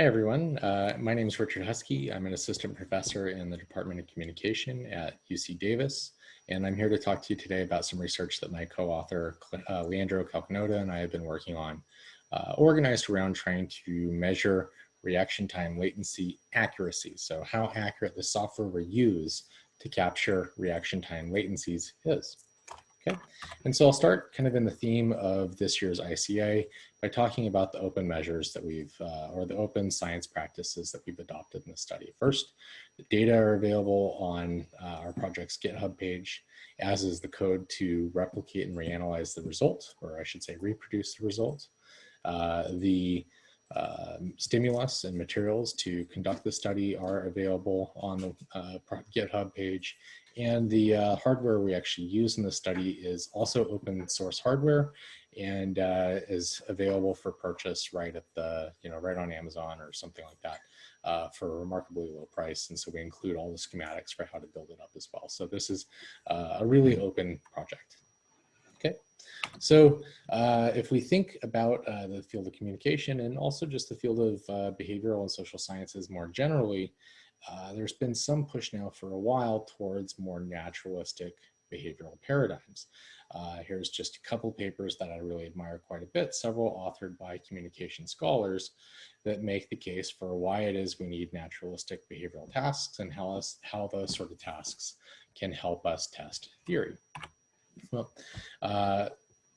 Hey everyone, uh, my name is Richard Huskey. I'm an assistant professor in the Department of Communication at UC Davis, and I'm here to talk to you today about some research that my co-author uh, Leandro Calcagnotto and I have been working on, uh, organized around trying to measure reaction time latency accuracy. So how accurate the software we use to capture reaction time latencies is. Okay, and so I'll start kind of in the theme of this year's ICA by talking about the open measures that we've, uh, or the open science practices that we've adopted in the study. First, the data are available on uh, our project's GitHub page, as is the code to replicate and reanalyze the result, or I should say reproduce the result. Uh, the uh, stimulus and materials to conduct the study are available on the uh, GitHub page. And the uh, hardware we actually use in the study is also open source hardware and uh, is available for purchase right at the, you know, right on Amazon or something like that uh, for a remarkably low price. And so we include all the schematics for how to build it up as well. So this is uh, a really open project. Okay, so uh, if we think about uh, the field of communication and also just the field of uh, behavioral and social sciences more generally, uh, there's been some push now for a while towards more naturalistic behavioral paradigms. Uh, here's just a couple papers that I really admire quite a bit, several authored by communication scholars that make the case for why it is we need naturalistic behavioral tasks and how, us, how those sort of tasks can help us test theory. Well, uh,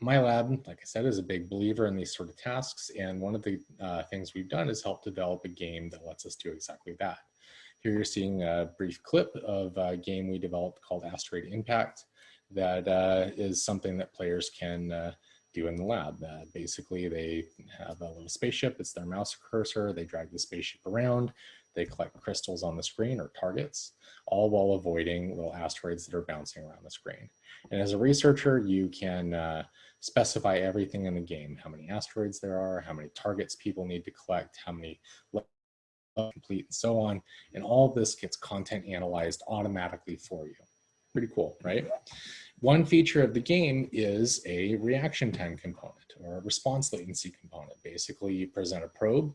my lab, like I said, is a big believer in these sort of tasks. And one of the uh, things we've done is help develop a game that lets us do exactly that. Here you're seeing a brief clip of a game we developed called Asteroid Impact that uh, is something that players can uh, do in the lab. Uh, basically, they have a little spaceship, it's their mouse cursor, they drag the spaceship around, they collect crystals on the screen or targets, all while avoiding little asteroids that are bouncing around the screen. And as a researcher, you can uh, specify everything in the game, how many asteroids there are, how many targets people need to collect, how many complete and so on. And all of this gets content analyzed automatically for you. Pretty cool, right? One feature of the game is a reaction time component or a response latency component. Basically, you present a probe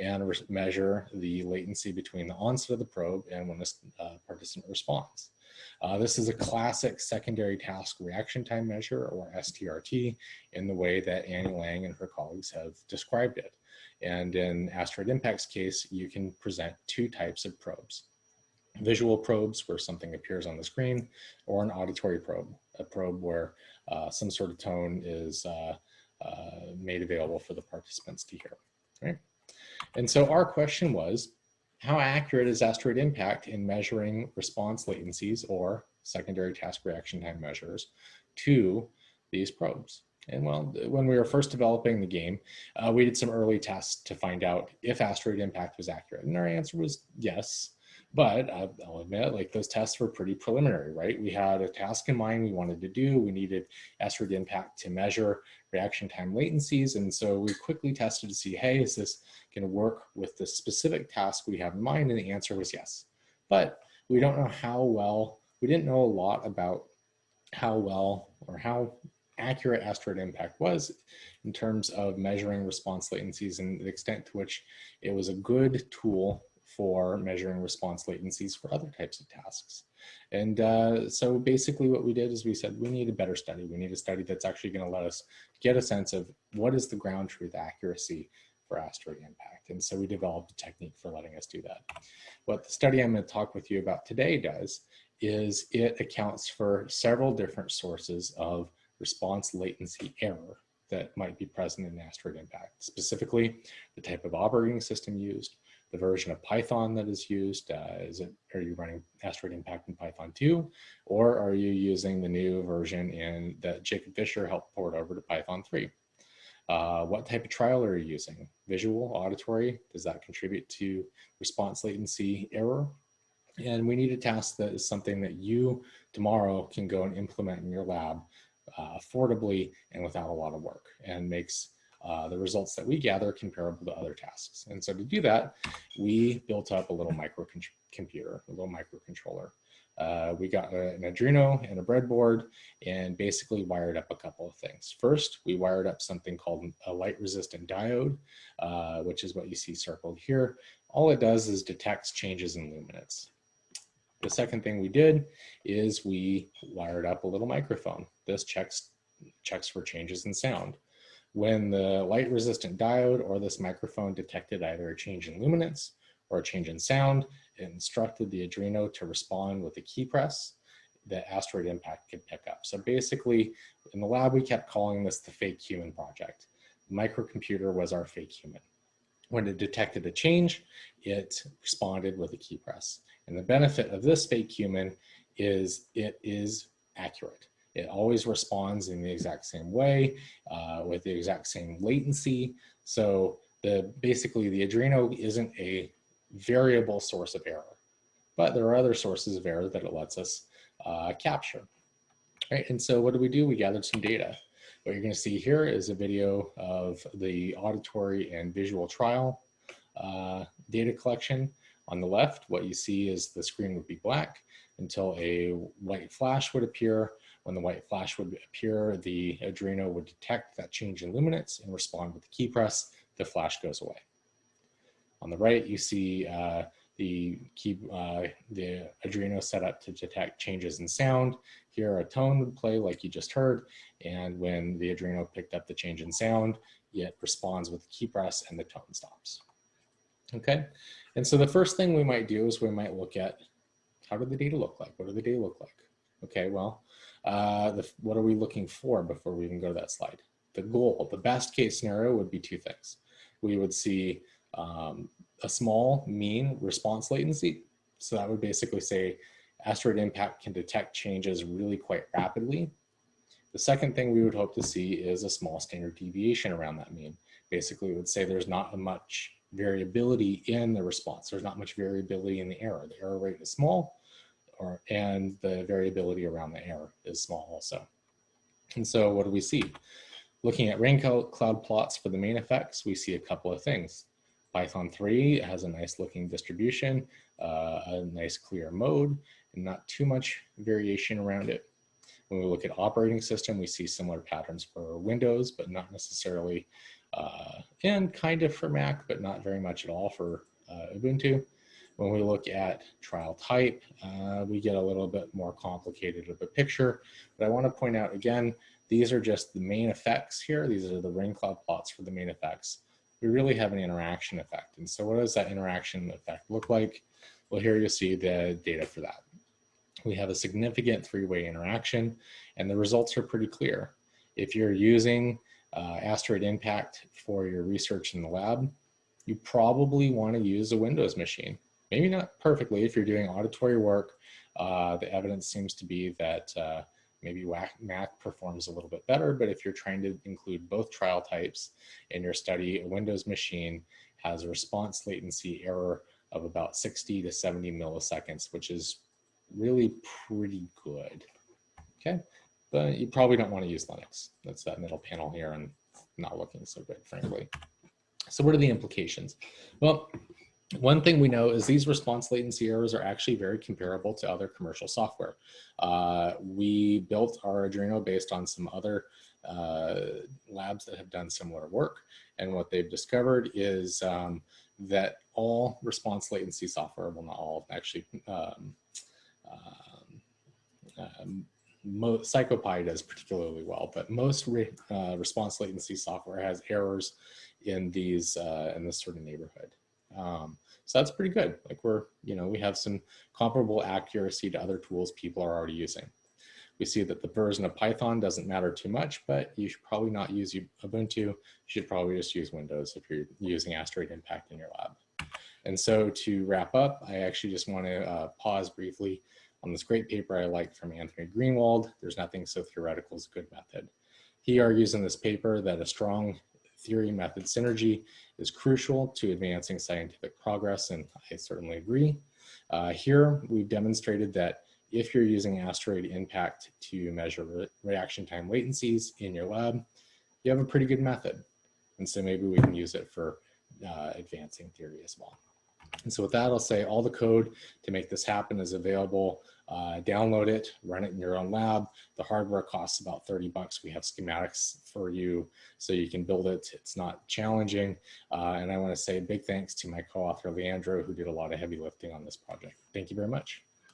and measure the latency between the onset of the probe and when the uh, participant responds. Uh, this is a classic secondary task reaction time measure or STRT in the way that Annie Lang and her colleagues have described it. And in Asteroid Impact's case, you can present two types of probes. Visual probes where something appears on the screen or an auditory probe, a probe where uh, some sort of tone is uh, uh, made available for the participants to hear. Right? And so our question was, how accurate is asteroid impact in measuring response latencies or secondary task reaction time measures to these probes? And well, when we were first developing the game, uh, we did some early tests to find out if asteroid impact was accurate. And our answer was yes. But I'll admit, like those tests were pretty preliminary, right? We had a task in mind we wanted to do. We needed asteroid impact to measure reaction time latencies. And so we quickly tested to see, hey, is this gonna work with the specific task we have in mind? And the answer was yes. But we don't know how well, we didn't know a lot about how well or how accurate asteroid impact was in terms of measuring response latencies and the extent to which it was a good tool for measuring response latencies for other types of tasks. And uh, so basically what we did is we said, we need a better study. We need a study that's actually gonna let us get a sense of what is the ground truth accuracy for asteroid impact. And so we developed a technique for letting us do that. What the study I'm gonna talk with you about today does is it accounts for several different sources of response latency error that might be present in asteroid impact. Specifically, the type of operating system used, the version of Python that is used? Uh, is it, are you running Asteroid Impact in Python 2? Or are you using the new version in that Jacob Fisher helped port over to Python 3? Uh, what type of trial are you using? Visual, auditory? Does that contribute to response latency error? And we need a task that is something that you tomorrow can go and implement in your lab uh, affordably and without a lot of work and makes uh, the results that we gather comparable to other tasks. And so to do that, we built up a little microcomputer, a little microcontroller. uh, we got an Arduino and a breadboard and basically wired up a couple of things. First, we wired up something called a light resistant diode, uh, which is what you see circled here. All it does is detects changes in luminance. The second thing we did is we wired up a little microphone. This checks, checks for changes in sound. When the light resistant diode or this microphone detected either a change in luminance or a change in sound, it instructed the Arduino to respond with a key press that asteroid impact could pick up. So basically, in the lab, we kept calling this the fake human project. The microcomputer was our fake human. When it detected a change, it responded with a key press. And the benefit of this fake human is it is accurate. It always responds in the exact same way uh, with the exact same latency. So the basically the Arduino isn't a variable source of error. But there are other sources of error that it lets us uh, capture. Right, and so what do we do? We gathered some data. What you're gonna see here is a video of the auditory and visual trial uh, data collection. On the left, what you see is the screen would be black until a white flash would appear. When the white flash would appear, the Arduino would detect that change in luminance and respond with the key press. The flash goes away. On the right, you see uh, the key, uh, the Arduino set up to detect changes in sound. Here a tone would play like you just heard. And when the Arduino picked up the change in sound, it responds with the key press and the tone stops. Okay, and so the first thing we might do is we might look at how did the data look like? What do the data look like? Okay, well, uh, the, what are we looking for before we even go to that slide? The goal, the best case scenario would be two things. We would see um, a small mean response latency. So that would basically say asteroid impact can detect changes really quite rapidly. The second thing we would hope to see is a small standard deviation around that mean. Basically, it would say there's not a much variability in the response. There's not much variability in the error. The error rate is small, or, and the variability around the error is small also. And so what do we see? Looking at rain cloud plots for the main effects, we see a couple of things. Python 3 has a nice looking distribution, uh, a nice clear mode, and not too much variation around it. When we look at operating system, we see similar patterns for Windows, but not necessarily, uh, and kind of for Mac, but not very much at all for uh, Ubuntu. When we look at trial type, uh, we get a little bit more complicated of a picture, but I wanna point out again, these are just the main effects here. These are the rain cloud plots for the main effects we really have an interaction effect. And so what does that interaction effect look like? Well, here you see the data for that. We have a significant three-way interaction and the results are pretty clear. If you're using uh, asteroid impact for your research in the lab, you probably want to use a Windows machine. Maybe not perfectly if you're doing auditory work. Uh, the evidence seems to be that uh, maybe Mac performs a little bit better, but if you're trying to include both trial types in your study, a Windows machine has a response latency error of about 60 to 70 milliseconds, which is really pretty good. Okay, but you probably don't want to use Linux. That's that middle panel here and not looking so good, frankly. So what are the implications? Well, one thing we know is these response latency errors are actually very comparable to other commercial software. Uh, we built our Arduino based on some other uh, labs that have done similar work. And what they've discovered is um, that all response latency software, well not all, actually, um, um, um PsychoPy does particularly well, but most re, uh, response latency software has errors in these uh, in this sort of neighborhood. Um, so that's pretty good. Like we're, you know, we have some comparable accuracy to other tools people are already using. We see that the version of Python doesn't matter too much, but you should probably not use Ubuntu. You should probably just use Windows if you're using Asteroid Impact in your lab. And so to wrap up, I actually just want to uh, pause briefly on this great paper I liked from Anthony Greenwald, There's Nothing So Theoretical as a Good Method. He argues in this paper that a strong theory method synergy is crucial to advancing scientific progress, and I certainly agree. Uh, here, we've demonstrated that if you're using asteroid impact to measure re reaction time latencies in your lab, you have a pretty good method. And so maybe we can use it for uh, advancing theory as well. And so with that, I'll say all the code to make this happen is available. Uh, download it, run it in your own lab. The hardware costs about 30 bucks. We have schematics for you so you can build it. It's not challenging. Uh, and I wanna say a big thanks to my co-author, Leandro, who did a lot of heavy lifting on this project. Thank you very much.